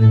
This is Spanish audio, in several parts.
Soy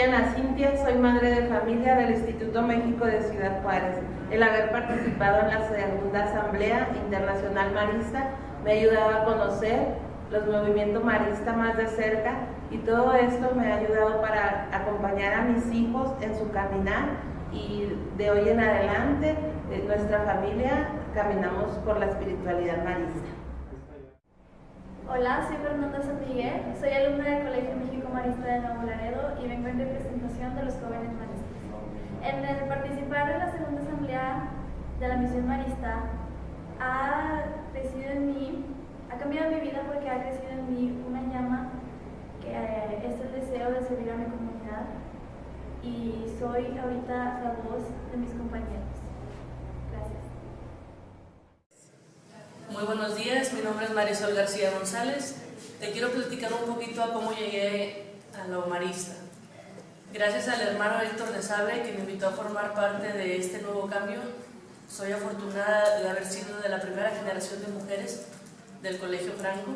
Ana Cintia, soy madre de familia del Instituto México de Ciudad Juárez. El haber participado en la segunda Asamblea Internacional Marista me ha ayudado a conocer los movimientos maristas más de cerca y todo esto me ha ayudado para acompañar a mis hijos en su caminar y de hoy en adelante nuestra familia caminamos por la espiritualidad marista. Hola, soy Fernanda San Miguel, soy alumna del Colegio México Marista de Nuevo Laredo y vengo en representación de los jóvenes maristas. En el participar en la segunda asamblea de la misión marista ha crecido en mí, ha cambiado mi vida porque ha crecido en mí una llama que eh, es el deseo de servir a mi comunidad y soy ahorita la voz de mis compañeros. Muy buenos días, mi nombre es Marisol García González. Te quiero platicar un poquito a cómo llegué a la humarista. Gracias al hermano Héctor de Sabre, que me invitó a formar parte de este nuevo cambio, soy afortunada de haber sido de la primera generación de mujeres del Colegio Franco.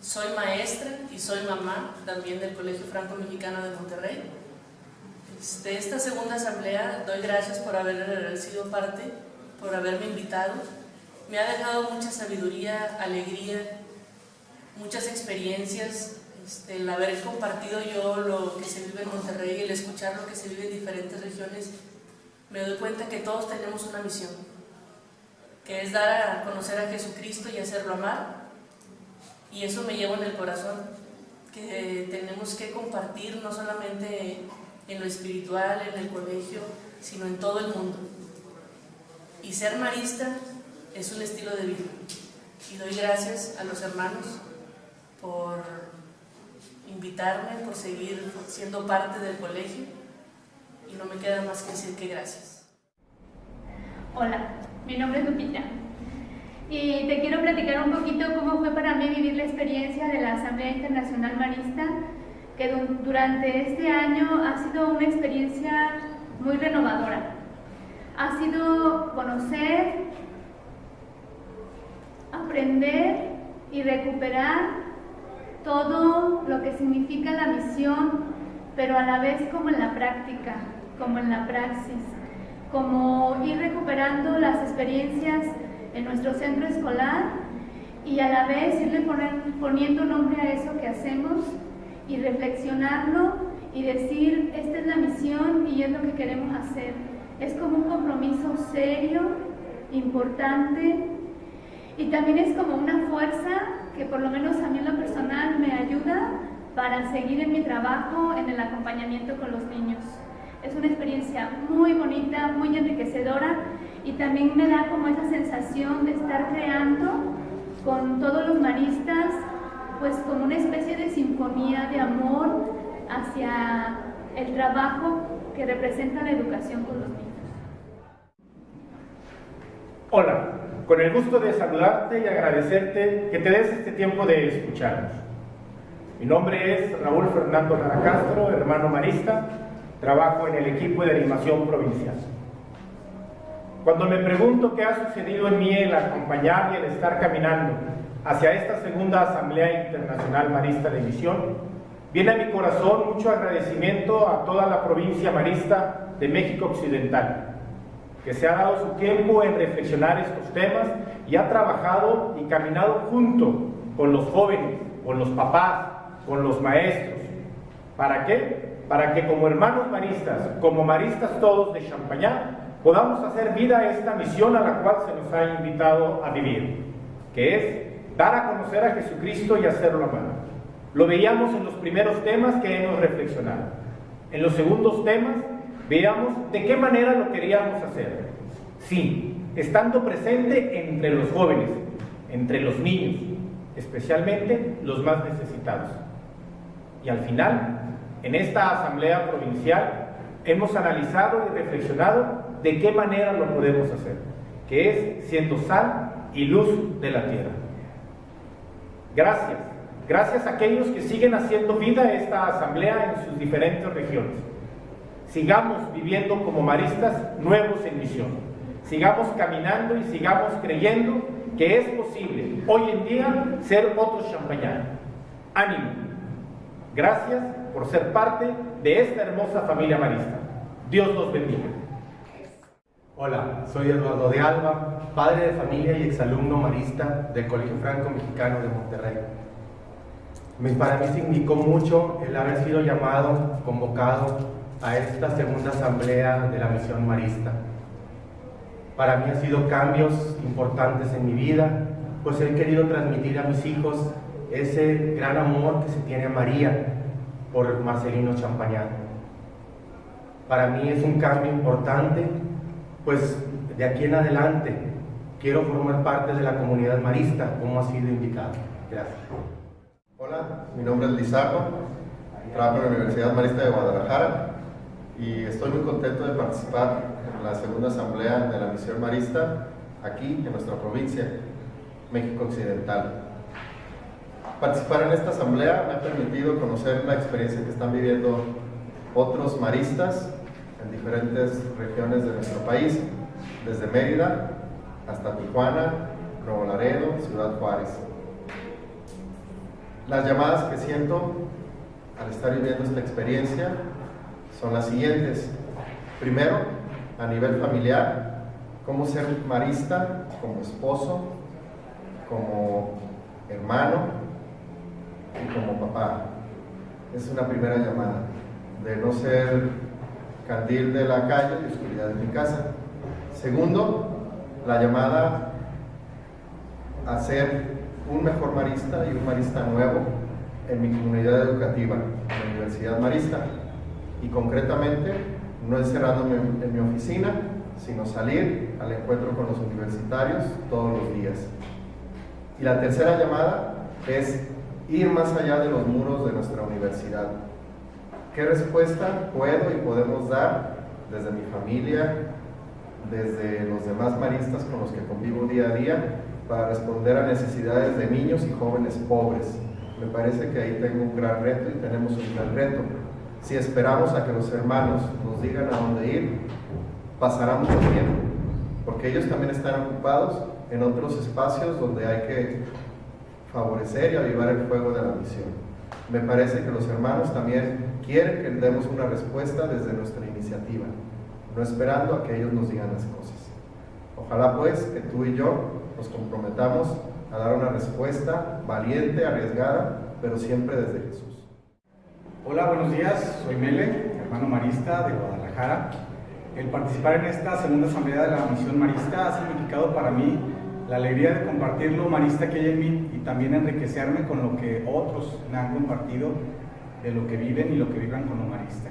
Soy maestra y soy mamá también del Colegio Franco Mexicano de Monterrey. De esta segunda asamblea doy gracias por haber sido parte, por haberme invitado me ha dejado mucha sabiduría, alegría, muchas experiencias, este, el haber compartido yo lo que se vive en Monterrey, el escuchar lo que se vive en diferentes regiones, me doy cuenta que todos tenemos una misión, que es dar a conocer a Jesucristo y hacerlo amar, y eso me lleva en el corazón, que tenemos que compartir no solamente en lo espiritual, en el colegio, sino en todo el mundo. Y ser marista es un estilo de vida. Y doy gracias a los hermanos por invitarme, por seguir siendo parte del colegio y no me queda más que decir que gracias. Hola, mi nombre es Lupita y te quiero platicar un poquito cómo fue para mí vivir la experiencia de la Asamblea Internacional Marista que durante este año ha sido una experiencia muy renovadora. Ha sido conocer aprender y recuperar todo lo que significa la misión, pero a la vez como en la práctica, como en la praxis, como ir recuperando las experiencias en nuestro centro escolar y a la vez irle poniendo nombre a eso que hacemos y reflexionarlo y decir, esta es la misión y es lo que queremos hacer. Es como un compromiso serio, importante, y también es como una fuerza que por lo menos a mí en lo personal me ayuda para seguir en mi trabajo, en el acompañamiento con los niños. Una experiencia muy bonita, muy enriquecedora y también me da como esa sensación de estar creando con todos los maristas, pues como una especie de sinfonía de amor hacia el trabajo que representa la educación con los niños. Hola, con el gusto de saludarte y agradecerte que te des este tiempo de escucharnos. Mi nombre es Raúl Fernando Lara Castro, hermano marista, trabajo en el equipo de animación provincial. Cuando me pregunto qué ha sucedido en mí el acompañar y el estar caminando hacia esta segunda Asamblea Internacional Marista de Misión, viene a mi corazón mucho agradecimiento a toda la provincia marista de México Occidental, que se ha dado su tiempo en reflexionar estos temas y ha trabajado y caminado junto con los jóvenes, con los papás, con los maestros. ¿Para qué? Para que como hermanos maristas, como maristas todos de Champañá, podamos hacer vida a esta misión a la cual se nos ha invitado a vivir, que es dar a conocer a Jesucristo y hacerlo amar. Lo veíamos en los primeros temas que hemos reflexionado. En los segundos temas Veamos de qué manera lo queríamos hacer. Sí, estando presente entre los jóvenes, entre los niños, especialmente los más necesitados. Y al final, en esta asamblea provincial, hemos analizado y reflexionado de qué manera lo podemos hacer, que es siendo sal y luz de la tierra. Gracias, gracias a aquellos que siguen haciendo vida esta asamblea en sus diferentes regiones sigamos viviendo como maristas nuevos en misión. Sigamos caminando y sigamos creyendo que es posible hoy en día ser otros champañanos. Ánimo. Gracias por ser parte de esta hermosa familia marista. Dios los bendiga. Hola, soy Eduardo de Alba, padre de familia y exalumno marista del Colegio Franco Mexicano de Monterrey. Para mí significó mucho el haber sido llamado, convocado a esta segunda asamblea de la misión marista. Para mí ha sido cambios importantes en mi vida, pues he querido transmitir a mis hijos ese gran amor que se tiene a María por Marcelino Champañán. Para mí es un cambio importante pues de aquí en adelante quiero formar parte de la comunidad marista, como ha sido indicado. Gracias. Hola, mi nombre es Lizardo, trabajo en la Universidad Marista de Guadalajara y estoy muy contento de participar en la segunda asamblea de la misión marista aquí en nuestra provincia, México Occidental. Participar en esta asamblea me ha permitido conocer la experiencia que están viviendo otros maristas en diferentes regiones de nuestro país, desde Mérida hasta Tijuana, Nuevo Laredo, Ciudad Juárez. Las llamadas que siento al estar viviendo esta experiencia son las siguientes. Primero, a nivel familiar, cómo ser marista como esposo, como hermano y como papá. Es una primera llamada de no ser candil de la calle y oscuridad de mi casa. Segundo, la llamada a ser un mejor marista y un marista nuevo en mi comunidad educativa, en la Universidad Marista. Y concretamente, no encerrándome en mi oficina, sino salir al encuentro con los universitarios todos los días. Y la tercera llamada es ir más allá de los muros de nuestra universidad, ¿Qué respuesta puedo y podemos dar desde mi familia, desde los demás maristas con los que convivo día a día, para responder a necesidades de niños y jóvenes pobres? Me parece que ahí tengo un gran reto y tenemos un gran reto. Si esperamos a que los hermanos nos digan a dónde ir, pasará mucho tiempo, porque ellos también están ocupados en otros espacios donde hay que favorecer y avivar el fuego de la misión. Me parece que los hermanos también quieren que demos una respuesta desde nuestra iniciativa, no esperando a que ellos nos digan las cosas. Ojalá pues que tú y yo nos comprometamos a dar una respuesta valiente, arriesgada, pero siempre desde Jesús. Hola, buenos días, soy Mele, hermano marista de Guadalajara. El participar en esta segunda asamblea de la misión marista ha significado para mí la alegría de compartir lo marista que hay en mí también enriquecerme con lo que otros me han compartido de lo que viven y lo que vivan con lo marista.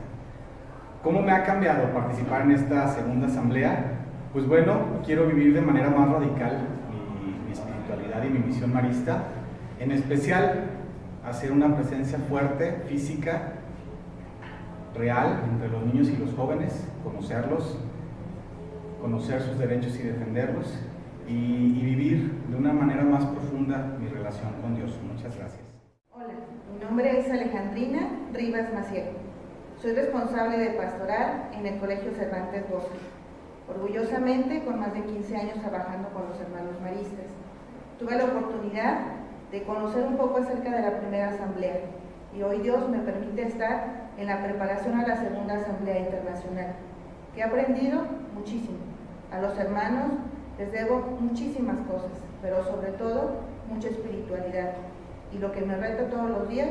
¿Cómo me ha cambiado participar en esta segunda asamblea? Pues bueno, quiero vivir de manera más radical mi espiritualidad y mi misión marista, en especial hacer una presencia fuerte, física, real entre los niños y los jóvenes, conocerlos, conocer sus derechos y defenderlos y, vivir de una manera más profunda mi relación con Dios. Muchas gracias. Hola, mi nombre es Alejandrina Rivas Maciel. Soy responsable de pastoral en el Colegio Cervantes Bosque. Orgullosamente, con más de 15 años trabajando con los hermanos maristas. Tuve la oportunidad de conocer un poco acerca de la primera asamblea y hoy Dios me permite estar en la preparación a la segunda asamblea internacional, he aprendido muchísimo. A los hermanos les debo muchísimas cosas, pero sobre todo mucha espiritualidad. Y lo que me reta todos los días,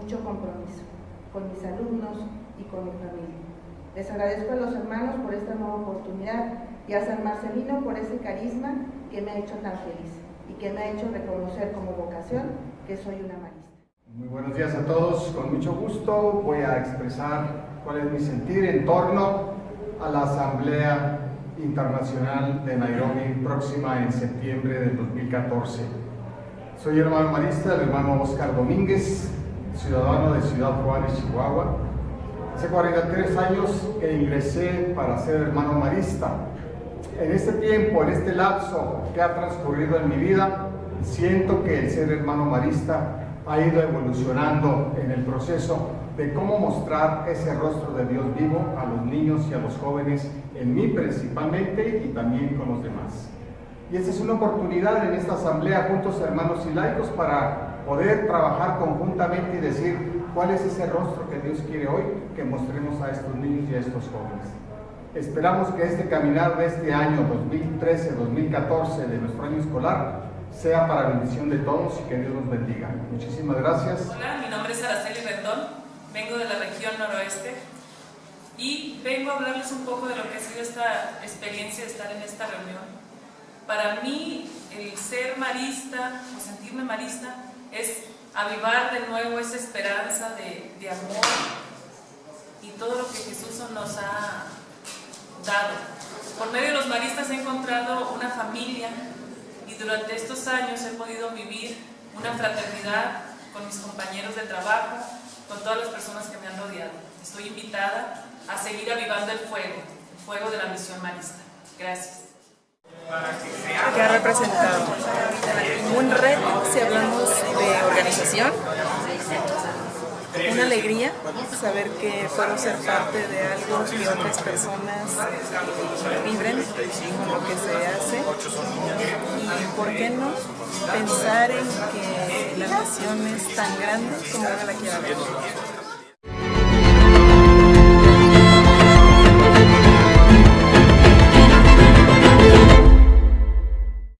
mucho compromiso con mis alumnos y con mi familia. Les agradezco a los hermanos por esta nueva oportunidad y a San Marcelino por ese carisma que me ha hecho tan feliz y que me ha hecho reconocer como vocación que soy una marista. Muy buenos días a todos, con mucho gusto voy a expresar cuál es mi sentir en torno a la asamblea Internacional de Nairobi próxima en septiembre del 2014. Soy hermano marista del hermano Oscar Domínguez, ciudadano de Ciudad Juárez, Chihuahua. Hace 43 años que ingresé para ser hermano marista. En este tiempo, en este lapso que ha transcurrido en mi vida, siento que el ser hermano marista ha ido evolucionando en el proceso de cómo mostrar ese rostro de Dios vivo a los niños y a los jóvenes, en mí principalmente y también con los demás. Y esta es una oportunidad en esta asamblea juntos hermanos y laicos para poder trabajar conjuntamente y decir cuál es ese rostro que Dios quiere hoy que mostremos a estos niños y a estos jóvenes. Esperamos que este caminar de este año 2013-2014 de nuestro año escolar sea para bendición de todos y que Dios nos bendiga. Muchísimas gracias. Hola, mi nombre es Araceli Rendón, vengo de la región noroeste y vengo a hablarles un poco de lo que ha sido esta experiencia de estar en esta reunión para mí, el ser marista o sentirme marista es avivar de nuevo esa esperanza de, de amor y todo lo que Jesús nos ha dado. Por medio de los maristas he encontrado una familia y durante estos años he podido vivir una fraternidad con mis compañeros de trabajo, con todas las personas que me han rodeado. Estoy invitada a seguir avivando el fuego, el fuego de la misión marista. Gracias que ha representado un reto si hablamos de organización, una alegría saber que puedo ser parte de algo que otras personas vibren con lo que se hace y por qué no pensar en que la nación es tan grande como uno la quiera ver.